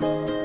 you